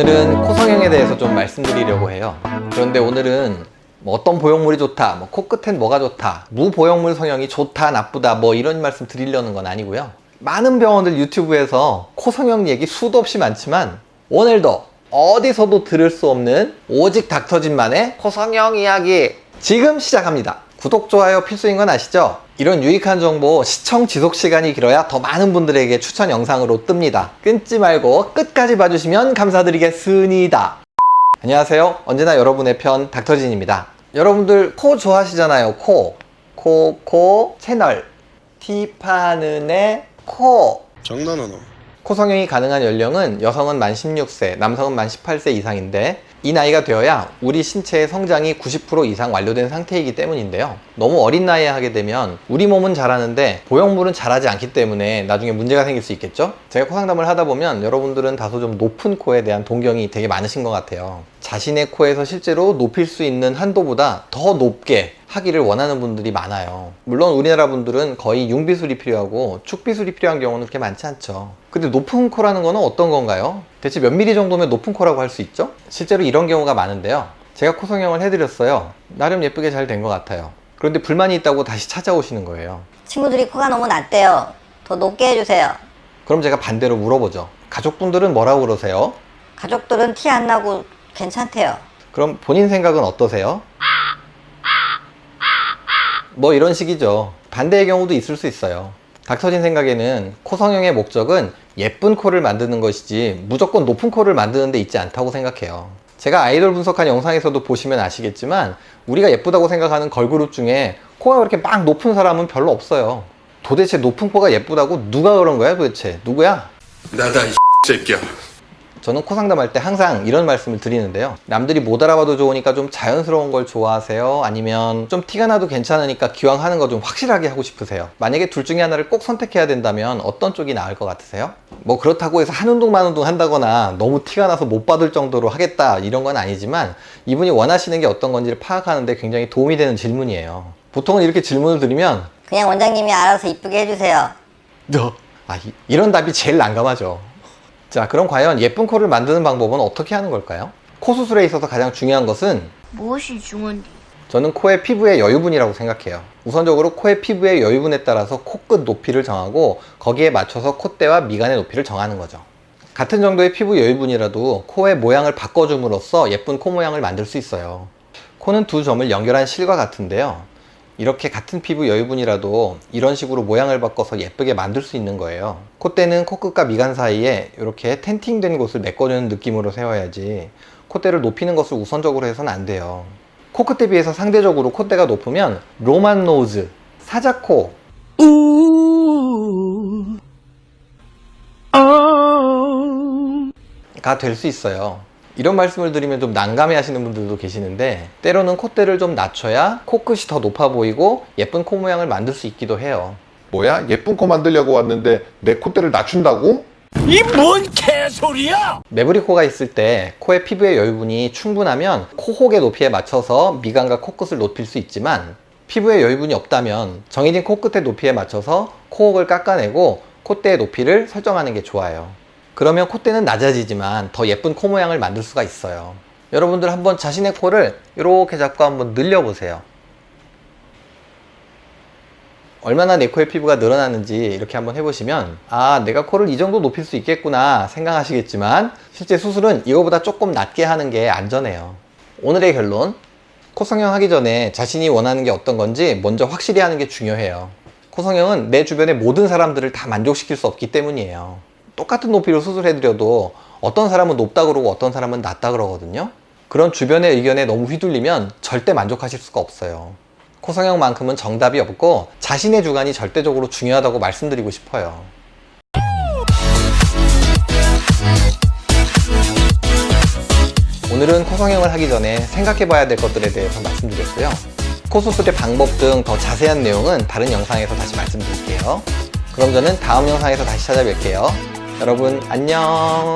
오늘은 코 성형에 대해서 좀 말씀드리려고 해요. 그런데 오늘은 뭐 어떤 보형물이 좋다 뭐 코끝엔 뭐가 좋다 무보형물 성형이 좋다 나쁘다 뭐 이런 말씀 드리려는 건 아니고요. 많은 병원들 유튜브에서 코 성형 얘기 수도 없이 많지만 오늘도 어디서도 들을 수 없는 오직 닥터진만의 코 성형 이야기 지금 시작합니다. 구독, 좋아요 필수인 건 아시죠? 이런 유익한 정보 시청 지속 시간이 길어야 더 많은 분들에게 추천 영상으로 뜹니다. 끊지 말고 끝까지 봐주시면 감사드리겠습니다. 안녕하세요. 언제나 여러분의 편 닥터진입니다. 여러분들 코 좋아하시잖아요. 코. 코, 코 채널. 티파는의 코. 장난하나 코 성형이 가능한 연령은 여성은 만 16세, 남성은 만 18세 이상인데 이 나이가 되어야 우리 신체의 성장이 90% 이상 완료된 상태이기 때문인데요. 너무 어린 나이에 하게 되면 우리 몸은 자라는데 보형물은 자라지 않기 때문에 나중에 문제가 생길 수 있겠죠? 제가 코 상담을 하다 보면 여러분들은 다소 좀 높은 코에 대한 동경이 되게 많으신 것 같아요 자신의 코에서 실제로 높일 수 있는 한도보다 더 높게 하기를 원하는 분들이 많아요 물론 우리나라 분들은 거의 융비술이 필요하고 축비술이 필요한 경우는 그렇게 많지 않죠 근데 높은 코라는 거는 어떤 건가요? 대체 몇 미리 정도면 높은 코라고 할 수 있죠? 실제로 이런 경우가 많은데요 제가 코 성형을 해드렸어요 나름 예쁘게 잘 된 것 같아요 그런데 불만이 있다고 다시 찾아오시는 거예요 친구들이 코가 너무 낮대요. 더 높게 해주세요. 그럼 제가 반대로 물어보죠 가족분들은 뭐라고 그러세요? 가족들은 티 안 나고 괜찮대요. 그럼 본인 생각은 어떠세요? 뭐 이런 식이죠 반대의 경우도 있을 수 있어요 닥터진 생각에는 코 성형의 목적은 예쁜 코를 만드는 것이지 무조건 높은 코를 만드는 데 있지 않다고 생각해요 제가 아이돌 분석한 영상에서도 보시면 아시겠지만 우리가 예쁘다고 생각하는 걸그룹 중에 코가 그렇게 막 높은 사람은 별로 없어요 도대체 높은 코가 예쁘다고 누가 그런 거야 도대체 누구야? 나다 이 새끼야 저는 코 상담할 때 항상 이런 말씀을 드리는데요 남들이 못 알아봐도 좋으니까 좀 자연스러운 걸 좋아하세요? 아니면 좀 티가 나도 괜찮으니까 기왕 하는 거 좀 확실하게 하고 싶으세요? 만약에 둘 중에 하나를 꼭 선택해야 된다면 어떤 쪽이 나을 것 같으세요? 뭐 그렇다고 해서 한 운동 만 운동 한다거나 너무 티가 나서 못 받을 정도로 하겠다 이런 건 아니지만 이분이 원하시는 게 어떤 건지를 파악하는데 굉장히 도움이 되는 질문이에요 보통은 이렇게 질문을 드리면 그냥 원장님이 알아서 이쁘게 해주세요. 너 아, 이- 이런 답이 제일 난감하죠 자 그럼 과연 예쁜 코를 만드는 방법은 어떻게 하는 걸까요? 코 수술에 있어서 가장 중요한 것은 무엇이 중요한지. 저는 코의 피부의 여유분이라고 생각해요. 우선적으로 코의 피부의 여유분에 따라서 코끝 높이를 정하고 거기에 맞춰서 콧대와 미간의 높이를 정하는 거죠. 같은 정도의 피부 여유분이라도 코의 모양을 바꿔줌으로써 예쁜 코 모양을 만들 수 있어요. 코는 두 점을 연결한 실과 같은데요 이렇게 같은 피부 여유분이라도 이런 식으로 모양을 바꿔서 예쁘게 만들 수 있는 거예요. 콧대는 코끝과 미간 사이에 이렇게 tenting된 곳을 메꿔주는 느낌으로 세워야지 콧대를 높이는 것을 우선적으로 해서는 안 돼요. 코끝에 비해서 상대적으로 콧대가 높으면 Roman nose, 사자코. 가 될 수 있어요 이런 말씀을 드리면 좀 난감해 하시는 분들도 계시는데 때로는 콧대를 좀 낮춰야 코끝이 더 높아 보이고 예쁜 코 모양을 만들 수 있기도 해요 뭐야? 예쁜 코 만들려고 왔는데 내 콧대를 낮춘다고? 매부리 코가 있을 때 코의 피부의 여유분이 충분하면 코혹의 높이에 맞춰서 미간과 코끝을 높일 수 있지만 피부의 여유분이 없다면 정해진 코끝의 높이에 맞춰서 코혹을 깎아내고 콧대의 높이를 설정하는 게 좋아요 그러면 콧대는 낮아지지만 더 예쁜 코 모양을 만들 수가 있어요. 여러분들 한번 자신의 코를 이렇게 잡고 한번 늘려보세요. 얼마나 내 코의 피부가 늘어나는지 이렇게 한번 해보시면 아 내가 코를 이 정도 높일 수 있겠구나 생각하시겠지만 실제 수술은 이거보다 조금 낮게 하는 게 안전해요. 오늘의 결론 코 성형 하기 전에 자신이 원하는 게 어떤 건지 먼저 확실히 하는 게 중요해요. 코 성형은 내 주변의 모든 사람들을 다 만족시킬 수 없기 때문이에요 똑같은 높이로 수술해드려도 어떤 사람은 높다 그러고 어떤 사람은 낮다 그러거든요. 그런 주변의 의견에 너무 휘둘리면 절대 만족하실 수가 없어요. 코 성형만큼은 정답이 없고 자신의 주관이 절대적으로 중요하다고 말씀드리고 싶어요. 오늘은 코 성형을 하기 전에 생각해 봐야 될 것들에 대해서 말씀드렸고요. 코 수술의 방법 등 더 자세한 내용은 다른 영상에서 다시 말씀드릴게요. 그럼 저는 다음 영상에서 다시 찾아뵐게요 여러분 안녕